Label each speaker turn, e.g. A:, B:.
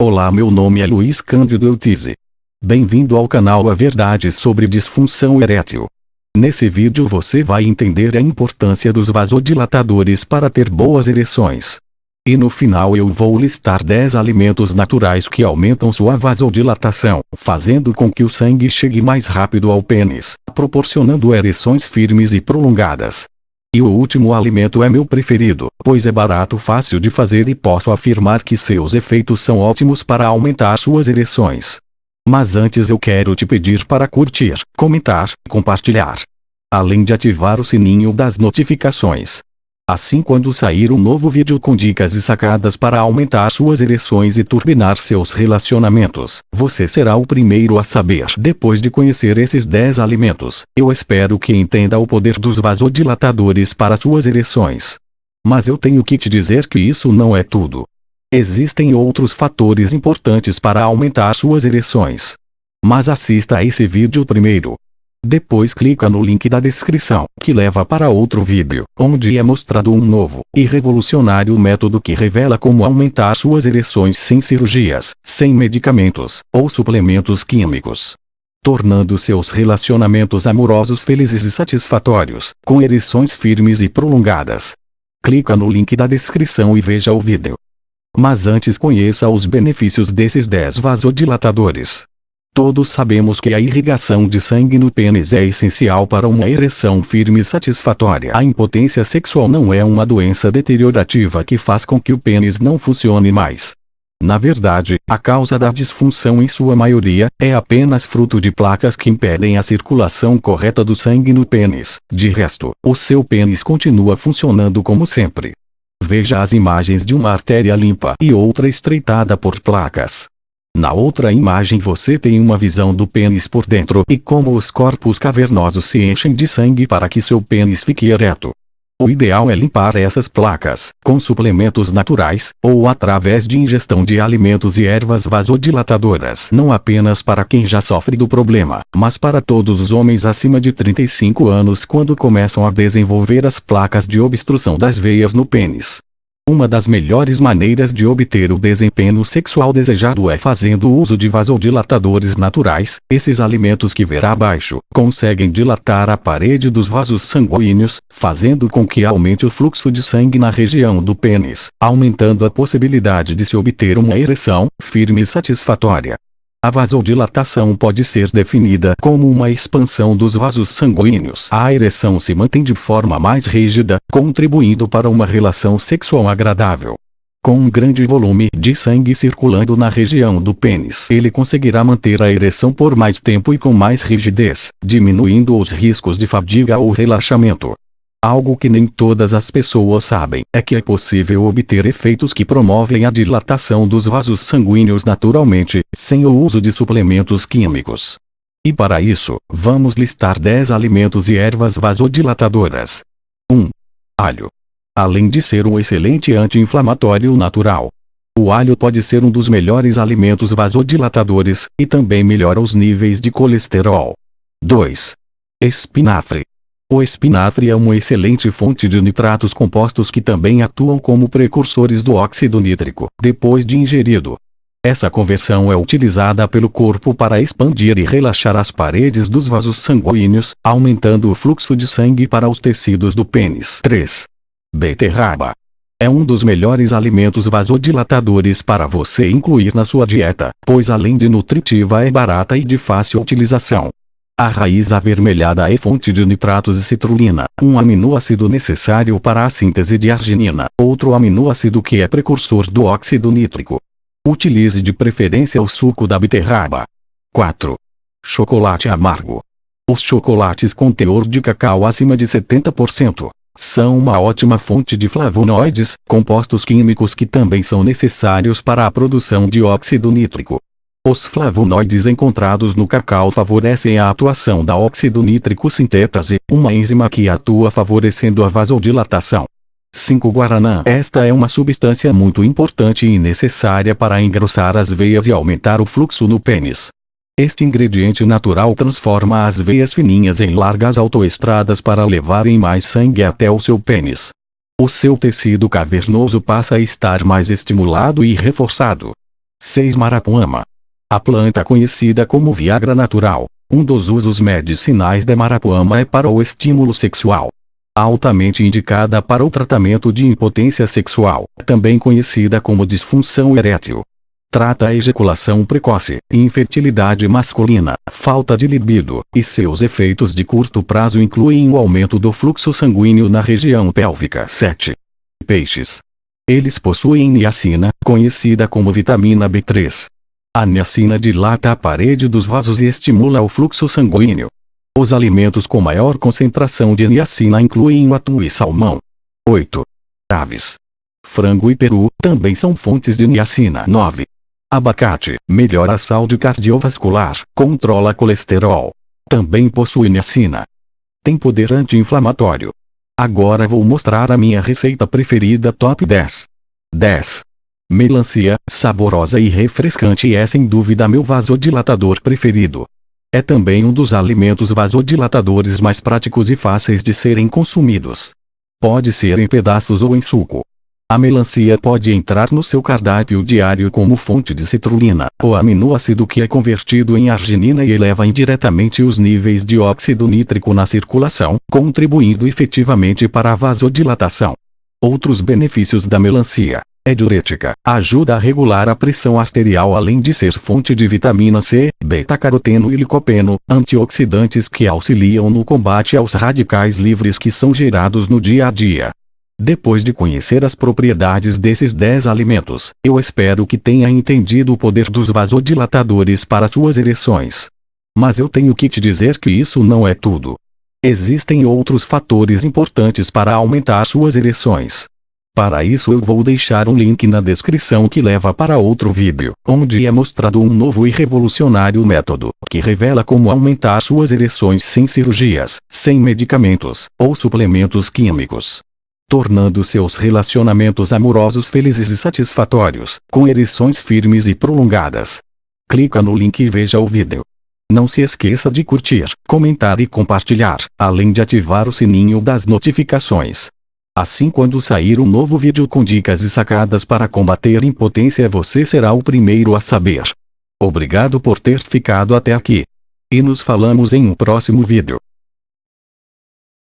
A: Olá meu nome é Luiz Cândido Eutize. Bem-vindo ao canal A Verdade sobre Disfunção Erétil. Nesse vídeo você vai entender a importância dos vasodilatadores para ter boas ereções. E no final eu vou listar 10 alimentos naturais que aumentam sua vasodilatação, fazendo com que o sangue chegue mais rápido ao pênis, proporcionando ereções firmes e prolongadas. E o último alimento é meu preferido, pois é barato fácil de fazer e posso afirmar que seus efeitos são ótimos para aumentar suas ereções. Mas antes eu quero te pedir para curtir, comentar, compartilhar. Além de ativar o sininho das notificações. Assim quando sair um novo vídeo com dicas e sacadas para aumentar suas ereções e turbinar seus relacionamentos, você será o primeiro a saber. Depois de conhecer esses 10 alimentos, eu espero que entenda o poder dos vasodilatadores para suas ereções. Mas eu tenho que te dizer que isso não é tudo. Existem outros fatores importantes para aumentar suas ereções. Mas assista a esse vídeo primeiro. Depois clica no link da descrição, que leva para outro vídeo, onde é mostrado um novo e revolucionário método que revela como aumentar suas ereções sem cirurgias, sem medicamentos ou suplementos químicos. Tornando seus relacionamentos amorosos felizes e satisfatórios, com ereções firmes e prolongadas. Clica no link da descrição e veja o vídeo. Mas antes conheça os benefícios desses 10 vasodilatadores. Todos sabemos que a irrigação de sangue no pênis é essencial para uma ereção firme e satisfatória. A impotência sexual não é uma doença deteriorativa que faz com que o pênis não funcione mais. Na verdade, a causa da disfunção em sua maioria, é apenas fruto de placas que impedem a circulação correta do sangue no pênis. De resto, o seu pênis continua funcionando como sempre. Veja as imagens de uma artéria limpa e outra estreitada por placas. Na outra imagem você tem uma visão do pênis por dentro e como os corpos cavernosos se enchem de sangue para que seu pênis fique ereto. O ideal é limpar essas placas, com suplementos naturais, ou através de ingestão de alimentos e ervas vasodilatadoras. Não apenas para quem já sofre do problema, mas para todos os homens acima de 35 anos quando começam a desenvolver as placas de obstrução das veias no pênis. Uma das melhores maneiras de obter o desempenho sexual desejado é fazendo uso de vasodilatadores naturais. Esses alimentos que verá abaixo, conseguem dilatar a parede dos vasos sanguíneos, fazendo com que aumente o fluxo de sangue na região do pênis, aumentando a possibilidade de se obter uma ereção, firme e satisfatória. A vasodilatação pode ser definida como uma expansão dos vasos sanguíneos. A ereção se mantém de forma mais rígida, contribuindo para uma relação sexual agradável. Com um grande volume de sangue circulando na região do pênis, ele conseguirá manter a ereção por mais tempo e com mais rigidez, diminuindo os riscos de fadiga ou relaxamento. Algo que nem todas as pessoas sabem é que é possível obter efeitos que promovem a dilatação dos vasos sanguíneos naturalmente, sem o uso de suplementos químicos. E para isso, vamos listar 10 alimentos e ervas vasodilatadoras. 1. Alho. Além de ser um excelente anti-inflamatório natural, o alho pode ser um dos melhores alimentos vasodilatadores, e também melhora os níveis de colesterol. 2. Espinafre. O espinafre é uma excelente fonte de nitratos compostos que também atuam como precursores do óxido nítrico, depois de ingerido. Essa conversão é utilizada pelo corpo para expandir e relaxar as paredes dos vasos sanguíneos, aumentando o fluxo de sangue para os tecidos do pênis. 3. Beterraba. É um dos melhores alimentos vasodilatadores para você incluir na sua dieta, pois além de nutritiva é barata e de fácil utilização. A raiz avermelhada é fonte de nitratos e citrulina, um aminoácido necessário para a síntese de arginina, outro aminoácido que é precursor do óxido nítrico. Utilize de preferência o suco da beterraba. 4. Chocolate amargo. Os chocolates com teor de cacau acima de 70% são uma ótima fonte de flavonoides, compostos químicos que também são necessários para a produção de óxido nítrico. Os flavonoides encontrados no cacau favorecem a atuação da óxido nítrico sintetase, uma enzima que atua favorecendo a vasodilatação. 5 Guaraná Esta é uma substância muito importante e necessária para engrossar as veias e aumentar o fluxo no pênis. Este ingrediente natural transforma as veias fininhas em largas autoestradas para levarem mais sangue até o seu pênis. O seu tecido cavernoso passa a estar mais estimulado e reforçado. 6 Marapuama. A planta conhecida como Viagra natural. Um dos usos medicinais da Marapuama é para o estímulo sexual. Altamente indicada para o tratamento de impotência sexual, também conhecida como disfunção erétil. Trata a ejaculação precoce, infertilidade masculina, falta de libido, e seus efeitos de curto prazo incluem o aumento do fluxo sanguíneo na região pélvica. 7. Peixes. Eles possuem niacina, conhecida como vitamina B3. A niacina dilata a parede dos vasos e estimula o fluxo sanguíneo. Os alimentos com maior concentração de niacina incluem o atum e salmão. 8. Aves. Frango e peru também são fontes de niacina. 9. Abacate, melhora a saúde cardiovascular, controla colesterol. Também possui niacina. Tem poder anti-inflamatório. Agora vou mostrar a minha receita preferida top 10. 10. Melancia, saborosa e refrescante é sem dúvida meu vasodilatador preferido. É também um dos alimentos vasodilatadores mais práticos e fáceis de serem consumidos. Pode ser em pedaços ou em suco. A melancia pode entrar no seu cardápio diário como fonte de citrulina, o aminoácido que é convertido em arginina e eleva indiretamente os níveis de óxido nítrico na circulação, contribuindo efetivamente para a vasodilatação. Outros benefícios da melancia. É diurética, ajuda a regular a pressão arterial além de ser fonte de vitamina C, beta-caroteno e licopeno, antioxidantes que auxiliam no combate aos radicais livres que são gerados no dia a dia. Depois de conhecer as propriedades desses 10 alimentos, eu espero que tenha entendido o poder dos vasodilatadores para suas ereções. Mas eu tenho que te dizer que isso não é tudo. Existem outros fatores importantes para aumentar suas ereções. Para isso eu vou deixar um link na descrição que leva para outro vídeo, onde é mostrado um novo e revolucionário método, que revela como aumentar suas ereções sem cirurgias, sem medicamentos, ou suplementos químicos tornando seus relacionamentos amorosos felizes e satisfatórios, com ereções firmes e prolongadas. Clica no link e veja o vídeo. Não se esqueça de curtir, comentar e compartilhar, além de ativar o sininho das notificações. Assim quando sair um novo vídeo com dicas e sacadas para combater impotência você será o primeiro a saber. Obrigado por ter ficado até aqui. E nos falamos em um próximo vídeo.